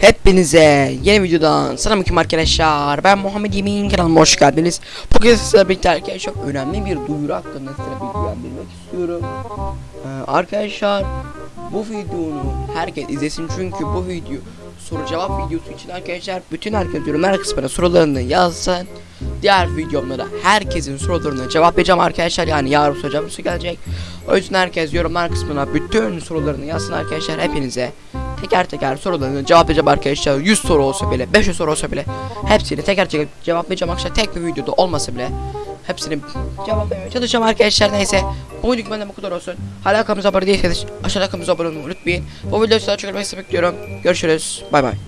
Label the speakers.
Speaker 1: Hepinize yeni videodan selamünaleyküm arkadaşlar. Ben Muhammed Yemin kanalıma hoş geldiniz. Bugün sizlerle birlikte arkadaşlar önemli bir duyuru hakkında size bilgilendirmek istiyorum. Ee, arkadaşlar bu videonu herkes izlesin çünkü bu video soru cevap videosu için arkadaşlar bütün herkes yorumlar kısmına sorularını yazsın. Diğer videomda da herkesin sorularına cevap vereceğim arkadaşlar. Yani yarın soru cevaplısı gelecek. O yüzden herkes yorumlar kısmına bütün sorularını yazsın arkadaşlar. Hepinize teker teker sorularını cevaplayacağım arkadaşlar. 100 soru olsa bile, 500 soru olsa bile hepsini teker teker cevaplayacağım arkadaşlar. Tek bir videoda olmasa bile hepsini cevaplamaya çalışacağım arkadaşlar. Neyse bugünlük benden bu kadar olsun. Hala kanalımıza abone değilseniz aşağıda kanalımıza abone olmayı unutmayın. Bu videoyu daha çok görmek istiyorum. Görüşürüz. Bay bay.